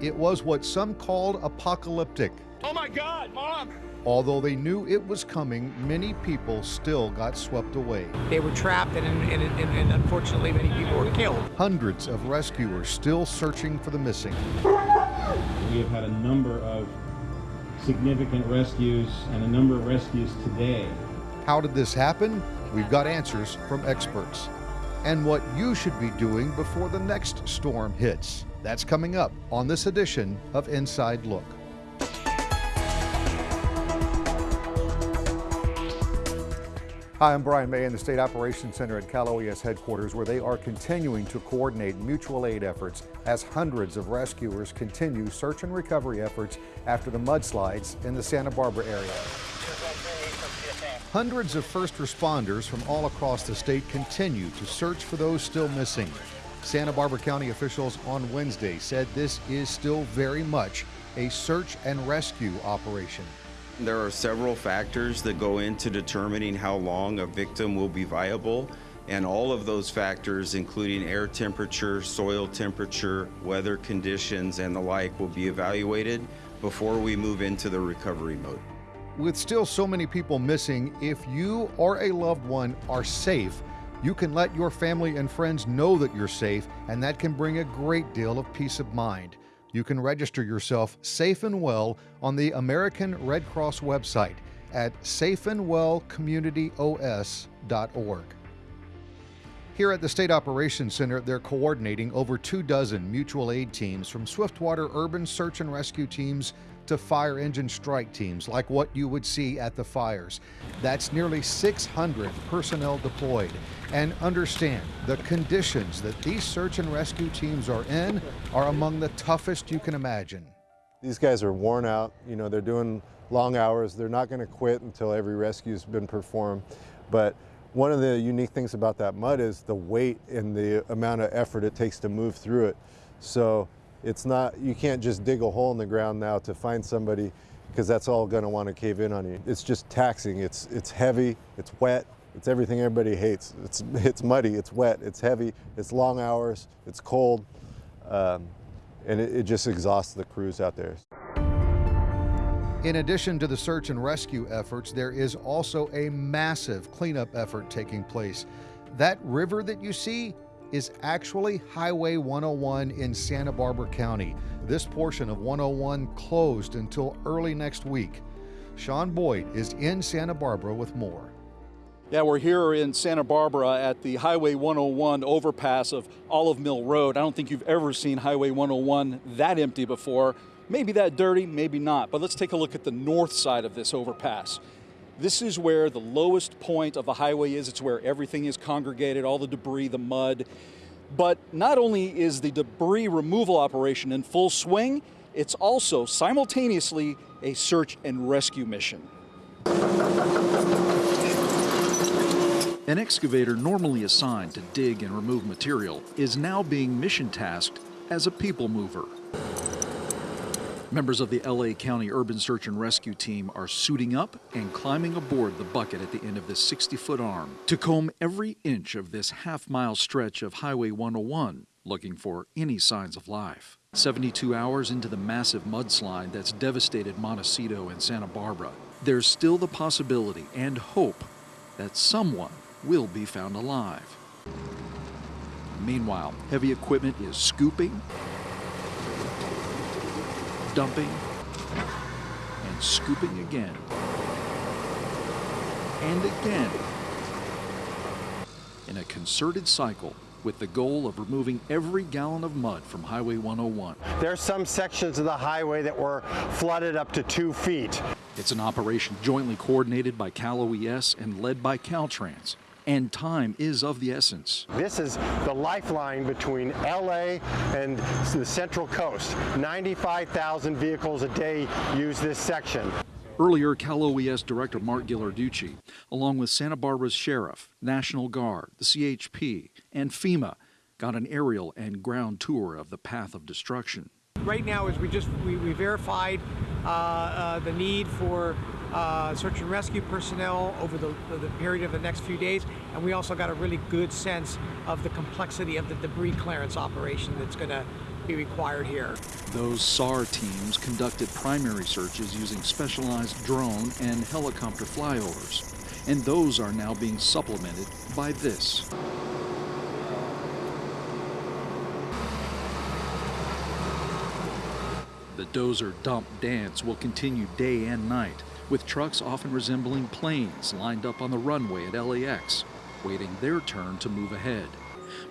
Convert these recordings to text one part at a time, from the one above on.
It was what some called apocalyptic. Oh my God, Mom! Although they knew it was coming, many people still got swept away. They were trapped, and, and, and, and unfortunately, many people were killed. Hundreds of rescuers still searching for the missing. We have had a number of significant rescues and a number of rescues today. How did this happen? We've got answers from experts. And what you should be doing before the next storm hits. That's coming up on this edition of Inside Look. Hi, I'm Brian May in the State Operations Center at Cal OES headquarters where they are continuing to coordinate mutual aid efforts as hundreds of rescuers continue search and recovery efforts after the mudslides in the Santa Barbara area. Hundreds of first responders from all across the state continue to search for those still missing. Santa Barbara County officials on Wednesday said this is still very much a search and rescue operation. There are several factors that go into determining how long a victim will be viable, and all of those factors, including air temperature, soil temperature, weather conditions, and the like, will be evaluated before we move into the recovery mode. With still so many people missing, if you or a loved one are safe, you can let your family and friends know that you're safe, and that can bring a great deal of peace of mind. You can register yourself safe and well on the American Red Cross website at safeandwellcommunityos.org. Here at the State Operations Center, they're coordinating over two dozen mutual aid teams from Swiftwater urban search and rescue teams to fire engine strike teams like what you would see at the fires. That's nearly 600 personnel deployed. And understand the conditions that these search and rescue teams are in are among the toughest you can imagine. These guys are worn out, you know, they're doing long hours. They're not going to quit until every rescue's been performed. But one of the unique things about that mud is the weight and the amount of effort it takes to move through it. So it's not, you can't just dig a hole in the ground now to find somebody because that's all going to want to cave in on you. It's just taxing. It's, it's heavy, it's wet, it's everything everybody hates. It's, it's muddy, it's wet, it's heavy, it's long hours, it's cold, um, and it, it just exhausts the crews out there. In addition to the search and rescue efforts, there is also a massive cleanup effort taking place. That river that you see is actually Highway 101 in Santa Barbara County. This portion of 101 closed until early next week. Sean Boyd is in Santa Barbara with more. Yeah, we're here in Santa Barbara at the Highway 101 overpass of Olive Mill Road. I don't think you've ever seen Highway 101 that empty before. Maybe that dirty, maybe not. But let's take a look at the north side of this overpass. This is where the lowest point of the highway is. It's where everything is congregated, all the debris, the mud. But not only is the debris removal operation in full swing, it's also simultaneously a search and rescue mission. An excavator normally assigned to dig and remove material is now being mission tasked as a people mover. Members of the LA County Urban Search and Rescue Team are suiting up and climbing aboard the bucket at the end of this 60 foot arm to comb every inch of this half mile stretch of Highway 101 looking for any signs of life. 72 hours into the massive mudslide that's devastated Montecito and Santa Barbara, there's still the possibility and hope that someone will be found alive. Meanwhile, heavy equipment is scooping, dumping, and scooping again. And again. In a concerted cycle with the goal of removing every gallon of mud from Highway 101. There are some sections of the highway that were flooded up to two feet. It's an operation jointly coordinated by Cal OES and led by Caltrans and time is of the essence. This is the lifeline between LA and the Central Coast. 95,000 vehicles a day use this section. Earlier, Cal OES Director Mark Ghilarducci, along with Santa Barbara's Sheriff, National Guard, the CHP, and FEMA, got an aerial and ground tour of the path of destruction. Right now, as we just we, we verified uh, uh, the need for uh, search and rescue personnel over the, the period of the next few days, and we also got a really good sense of the complexity of the debris clearance operation that's going to be required here. Those SAR teams conducted primary searches using specialized drone and helicopter flyovers, and those are now being supplemented by this. The dozer dump dance will continue day and night, with trucks often resembling planes lined up on the runway at LAX, waiting their turn to move ahead.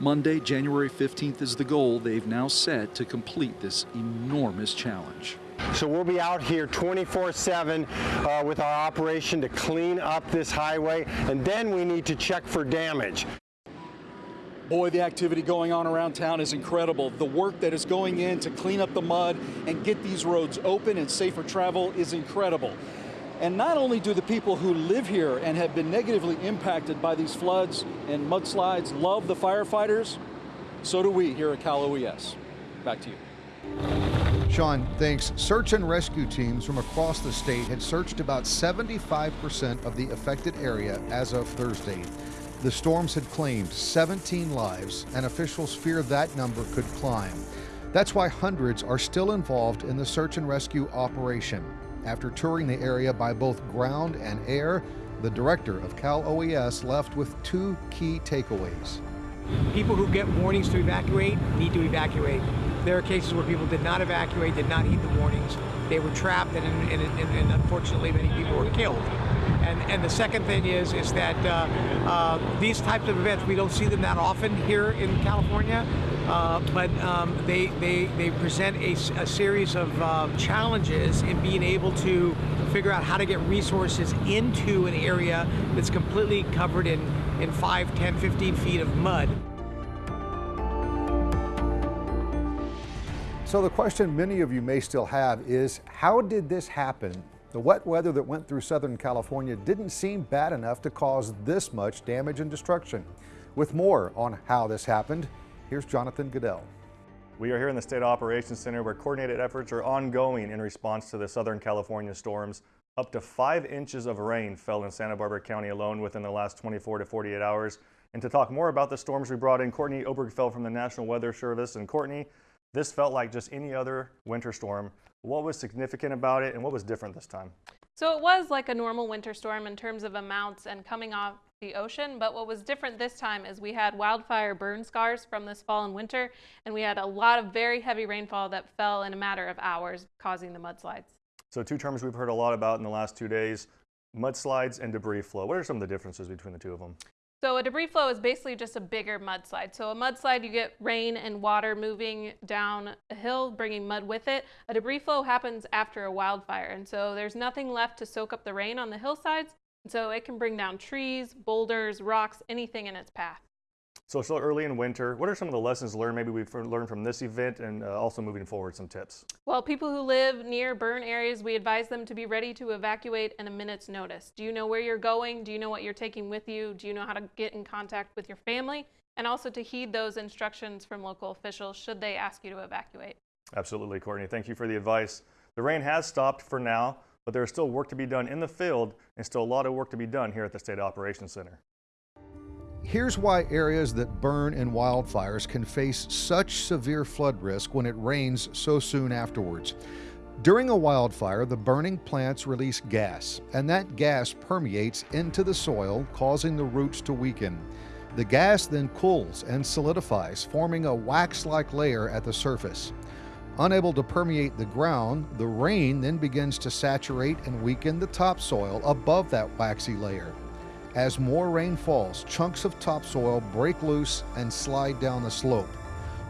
Monday, January 15th is the goal they've now set to complete this enormous challenge. So we'll be out here 24-7 uh, with our operation to clean up this highway, and then we need to check for damage. Boy, the activity going on around town is incredible. The work that is going in to clean up the mud and get these roads open and safe for travel is incredible. And not only do the people who live here and have been negatively impacted by these floods and mudslides love the firefighters, so do we here at Cal OES. Back to you. Sean, thanks. Search and rescue teams from across the state had searched about 75% of the affected area as of Thursday. The storms had claimed 17 lives, and officials fear that number could climb. That's why hundreds are still involved in the search and rescue operation. After touring the area by both ground and air, the director of Cal OES left with two key takeaways. People who get warnings to evacuate need to evacuate. There are cases where people did not evacuate, did not heed the warnings. They were trapped, and, and, and, and unfortunately, many people were killed. And, and the second thing is is that uh, uh, these types of events we don't see them that often here in California, uh, but um, they, they they present a, a series of uh, challenges in being able to figure out how to get resources into an area that's completely covered in in 5, 10, 15 feet of mud. So the question many of you may still have is, how did this happen? The wet weather that went through Southern California didn't seem bad enough to cause this much damage and destruction. With more on how this happened, here's Jonathan Goodell. We are here in the State Operations Center where coordinated efforts are ongoing in response to the Southern California storms. Up to five inches of rain fell in Santa Barbara County alone within the last 24 to 48 hours. And to talk more about the storms, we brought in Courtney Obergfell from the National Weather Service. And Courtney, this felt like just any other winter storm. What was significant about it and what was different this time? So it was like a normal winter storm in terms of amounts and coming off the ocean, but what was different this time is we had wildfire burn scars from this fall and winter, and we had a lot of very heavy rainfall that fell in a matter of hours, causing the mudslides. So two terms we've heard a lot about in the last two days, mudslides and debris flow. What are some of the differences between the two of them? So a debris flow is basically just a bigger mudslide. So a mudslide, you get rain and water moving down a hill, bringing mud with it. A debris flow happens after a wildfire. And so there's nothing left to soak up the rain on the hillsides. So it can bring down trees, boulders, rocks, anything in its path. So still early in winter, what are some of the lessons learned maybe we've learned from this event and uh, also moving forward some tips? Well, people who live near burn areas, we advise them to be ready to evacuate in a minute's notice. Do you know where you're going? Do you know what you're taking with you? Do you know how to get in contact with your family? And also to heed those instructions from local officials should they ask you to evacuate. Absolutely, Courtney. Thank you for the advice. The rain has stopped for now, but there is still work to be done in the field and still a lot of work to be done here at the State Operations Center. Here's why areas that burn in wildfires can face such severe flood risk when it rains so soon afterwards. During a wildfire, the burning plants release gas, and that gas permeates into the soil, causing the roots to weaken. The gas then cools and solidifies, forming a wax like layer at the surface. Unable to permeate the ground, the rain then begins to saturate and weaken the topsoil above that waxy layer. As more rain falls, chunks of topsoil break loose and slide down the slope.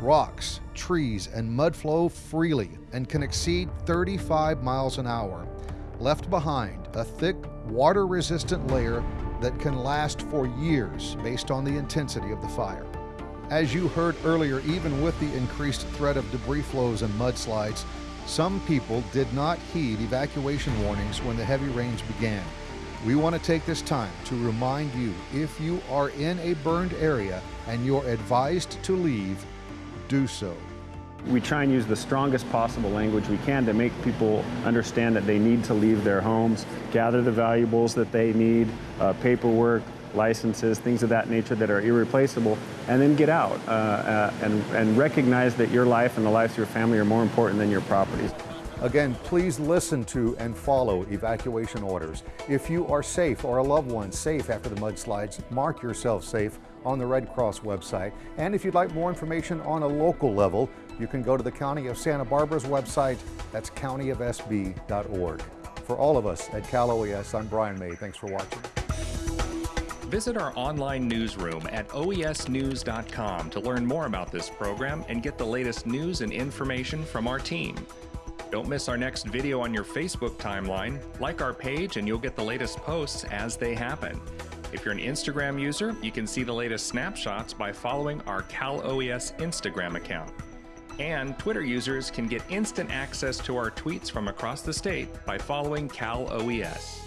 Rocks, trees, and mud flow freely and can exceed 35 miles an hour. Left behind, a thick, water resistant layer that can last for years based on the intensity of the fire. As you heard earlier, even with the increased threat of debris flows and mudslides, some people did not heed evacuation warnings when the heavy rains began. We want to take this time to remind you if you are in a burned area and you're advised to leave, do so. We try and use the strongest possible language we can to make people understand that they need to leave their homes, gather the valuables that they need, uh, paperwork, licenses, things of that nature that are irreplaceable, and then get out uh, uh, and, and recognize that your life and the lives of your family are more important than your properties. Again, please listen to and follow evacuation orders. If you are safe or a loved one safe after the mudslides, mark yourself safe on the Red Cross website. And if you'd like more information on a local level, you can go to the County of Santa Barbara's website. That's countyofsb.org. For all of us at Cal OES, I'm Brian May. Thanks for watching. Visit our online newsroom at oesnews.com to learn more about this program and get the latest news and information from our team. Don't miss our next video on your Facebook timeline. Like our page and you'll get the latest posts as they happen. If you're an Instagram user, you can see the latest snapshots by following our Cal OES Instagram account. And Twitter users can get instant access to our tweets from across the state by following Cal OES.